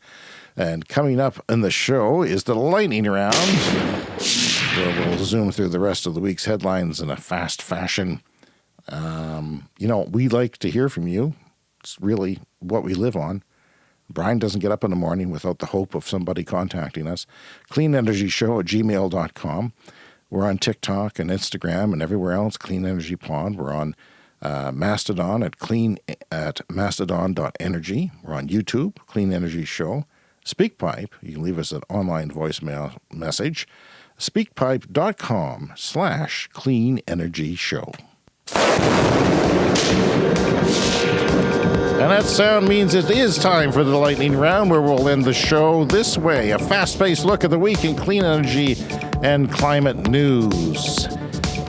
And coming up in the show is the lightning round, where we'll zoom through the rest of the week's headlines in a fast fashion. Um, you know, we like to hear from you. It's really what we live on. Brian doesn't get up in the morning without the hope of somebody contacting us. CleanEnergyShow at gmail.com. We're on TikTok and Instagram and everywhere else, Clean Energy Pod. We're on uh, Mastodon at clean at mastodon.energy. We're on YouTube, Clean Energy Show. SpeakPipe, you can leave us an online voicemail message. Speakpipe.com slash clean energy show. And that sound means it is time for the lightning round where we'll end the show this way a fast paced look at the week in clean energy and climate news.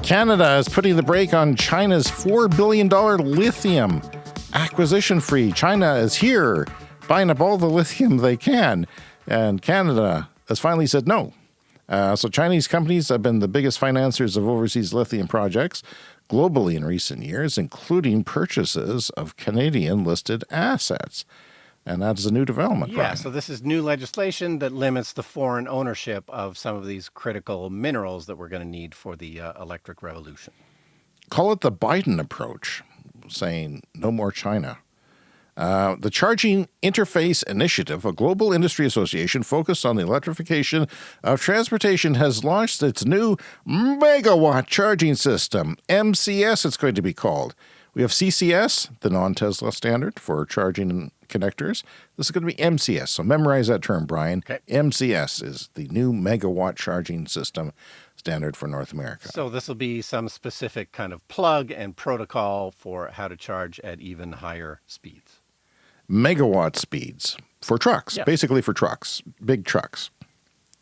Canada is putting the brake on China's $4 billion lithium acquisition free. China is here buying up all the lithium they can, and Canada has finally said no. Uh, so, Chinese companies have been the biggest financiers of overseas lithium projects globally in recent years, including purchases of Canadian listed assets. And that's a new development. Yeah, so this is new legislation that limits the foreign ownership of some of these critical minerals that we're going to need for the uh, electric revolution. Call it the Biden approach, saying no more China. Uh, the Charging Interface Initiative, a global industry association focused on the electrification of transportation, has launched its new megawatt charging system. MCS, it's going to be called. We have CCS, the non Tesla standard for charging connectors. This is going to be MCS. So memorize that term, Brian. Okay. MCS is the new megawatt charging system standard for North America. So this will be some specific kind of plug and protocol for how to charge at even higher speeds. megawatt speeds for trucks, Yeah. basically for trucks, big trucks.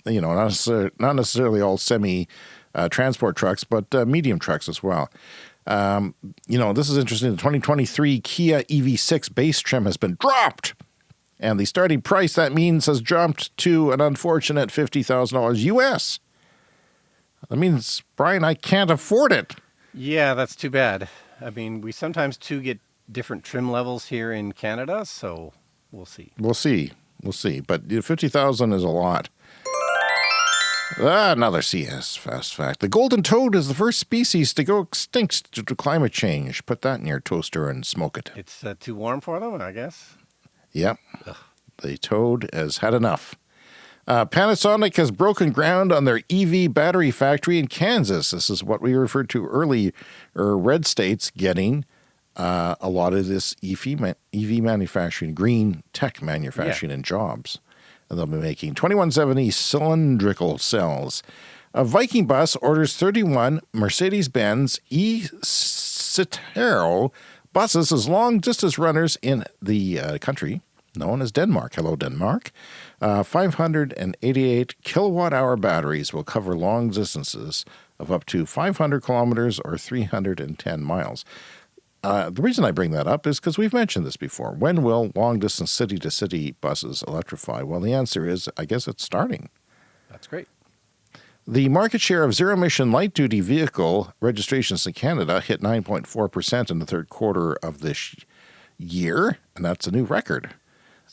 You know, not necessarily, not necessarily all semi uh, transport trucks, but uh, medium trucks as well. Um, you know, this is interesting. The 2023 Kia EV6 base trim has been dropped, and the starting price that means has jumped to an unfortunate $50,000 US. That means, Brian, I can't afford it. Yeah, that's too bad. I mean, we sometimes too get different trim levels here in Canada, so we'll see. We'll see. We'll see. But 50,000 is a lot. Ah, another CS fast fact. The golden toad is the first species to go extinct due to climate change. Put that in your toaster and smoke it. It's uh, too warm for them, I guess. Yep. The toad has had enough. Uh, Panasonic has broken ground on their EV battery factory in Kansas. This is what we referred to earlier, red states getting uh, a lot of this EV, ma- EV manufacturing, green tech manufacturing, and jobs. They'll be making 2170 cylindrical cells. A Viking bus orders 31 Mercedes Benz E Citaro buses as long distance runners in the uh, country known as Denmark. Hello, Denmark. Uh, 588 kilowatt hour batteries will cover long distances of up to 500 kilometers or 310 miles. Uh, the reason I bring that up is because we've mentioned this before. When will long distance city to city buses electrify? Well, the answer is I guess it's starting. That's great. The market share of zero emission light duty vehicle registrations in Canada hit 9.4% in the third quarter of this year, and that's a new record.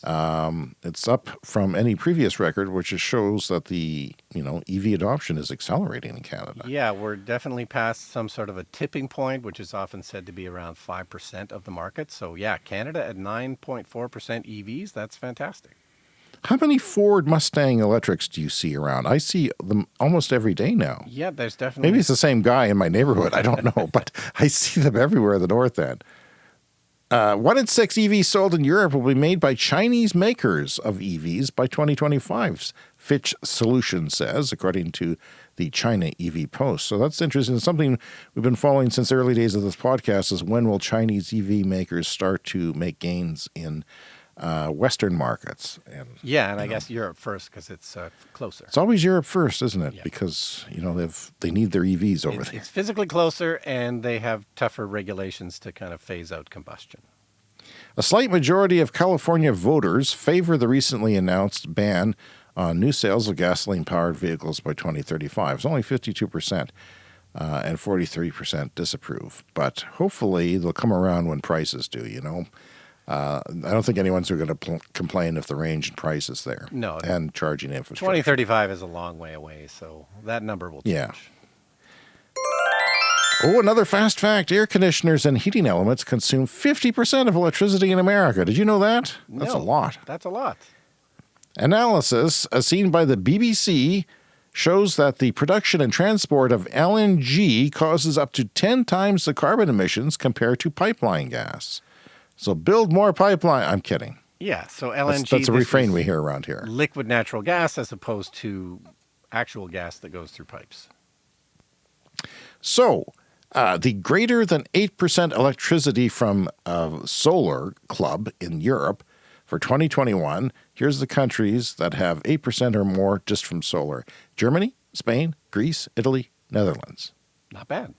Um, it's up from any previous record, which shows that the you know EV adoption is accelerating in Canada. Yeah, we're definitely past some sort of a tipping point, which is often said to be around five percent of the market. So yeah, Canada at nine point four percent EVs. That's fantastic. How many Ford Mustang electrics do you see around? I see them almost every day now. Yeah, there's definitely Maybe it's the same guy in my neighborhood. I don't know, but I see them everywhere in the north end. Uh, one in six EVs sold in Europe will be made by Chinese makers of EVs by 2025, Fitch Solutions says, according to the China EV Post. So that's interesting. Something we've been following since the early days of this podcast is when will Chinese EV makers start to make gains in uh, Western markets? And yeah, and I know, guess Europe first because it's uh, closer. It's always Europe first, isn't it? Yeah. Because you know they've they need their EVs over it's, there. It's physically closer, and they have tougher regulations to kind of phase out combustion. A slight majority of California voters favor the recently announced ban on new sales of gasoline powered vehicles by 2035. It's only 52%. Uh, and 43% disapprove. But hopefully they'll come around when prices do, you know. Uh, I don't think anyone's going to pl- complain if the range and price is there. No. And charging infrastructure. 2035 is a long way away, so that number will change. Yeah. Oh, another fast fact air conditioners and heating elements consume 50% of electricity in America. Did you know that? That's no, a lot. That's a lot. Analysis, as seen by the BBC, shows that the production and transport of LNG causes up to 10 times the carbon emissions compared to pipeline gas. So build more pipeline. I'm kidding. Yeah, so LNG. That's, that's a refrain we hear around here. Liquid natural gas as opposed to actual gas that goes through pipes. So, uh, the greater than 8% electricity from uh, Solar Club in Europe for 2021. Here's the countries that have 8% or more just from solar Germany, Spain, Greece, Italy, Netherlands. Not bad.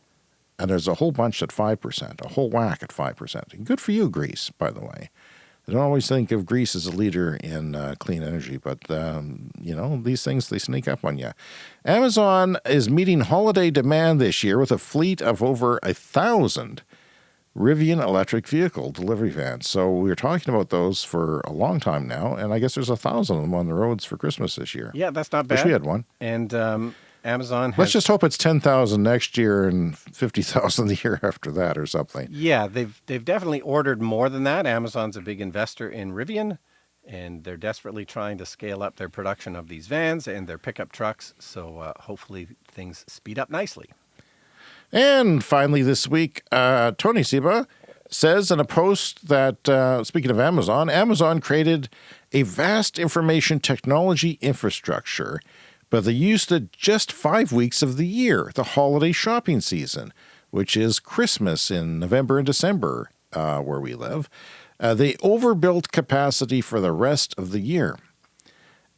And there's a whole bunch at 5%, a whole whack at 5%. Good for you, Greece, by the way. I don't always think of Greece as a leader in uh, clean energy, but um, you know these things they sneak up on you. Amazon is meeting holiday demand this year with a fleet of over a thousand Rivian electric vehicle delivery vans. So we were talking about those for a long time now, and I guess there's a thousand of them on the roads for Christmas this year. Yeah, that's not bad. Wish we had one. And um, Amazon. Has, Let's just hope it's ten thousand next year and fifty thousand the year after that, or something. Yeah, they've they've definitely ordered more than that. Amazon's a big investor in Rivian, and they're desperately trying to scale up their production of these vans and their pickup trucks. So uh, hopefully things speed up nicely. And finally, this week, uh, Tony Seba says in a post that, uh, speaking of Amazon, Amazon created a vast information technology infrastructure but they used it just five weeks of the year, the holiday shopping season, which is Christmas in November and December uh, where we live. Uh, they overbuilt capacity for the rest of the year.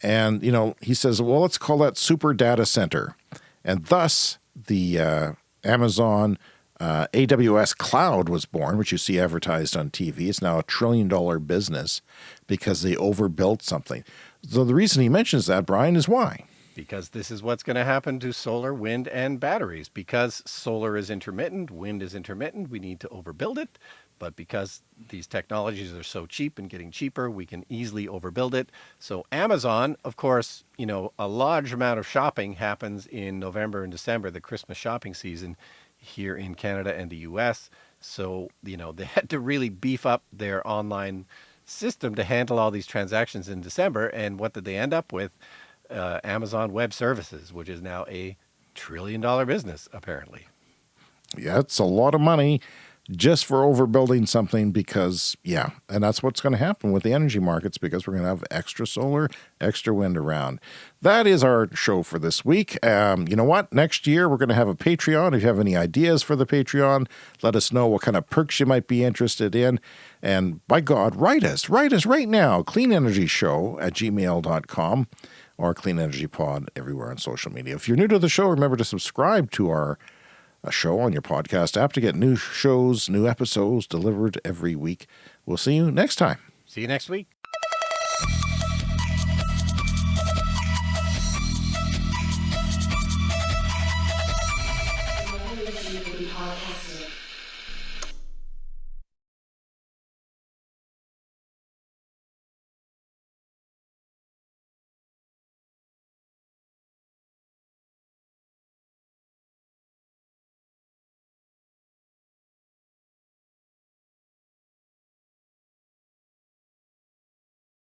And, you know, he says, well, let's call that super data center. And thus, the uh, Amazon uh, AWS Cloud was born, which you see advertised on TV. It's now a trillion dollar business because they overbuilt something. So the reason he mentions that, Brian, is why? Because this is what's going to happen to solar, wind, and batteries. Because solar is intermittent, wind is intermittent, we need to overbuild it. But because these technologies are so cheap and getting cheaper, we can easily overbuild it. So Amazon, of course, you know, a large amount of shopping happens in November and December, the Christmas shopping season here in Canada and the US. So, you know, they had to really beef up their online system to handle all these transactions in December. And what did they end up with? Uh, Amazon Web Services, which is now a trillion dollar business, apparently. Yeah, it's a lot of money just for overbuilding something because, yeah, and that's what's going to happen with the energy markets because we're going to have extra solar, extra wind around. That is our show for this week. Um, you know what? Next year, we're going to have a Patreon. If you have any ideas for the Patreon, let us know what kind of perks you might be interested in. And by God, write us. Write us right now. Clean Energy Show at gmail.com or Clean Energy Pod everywhere on social media. If you're new to the show, remember to subscribe to our uh, show on your podcast app to get new shows, new episodes delivered every week. We'll see you next time. See you next week.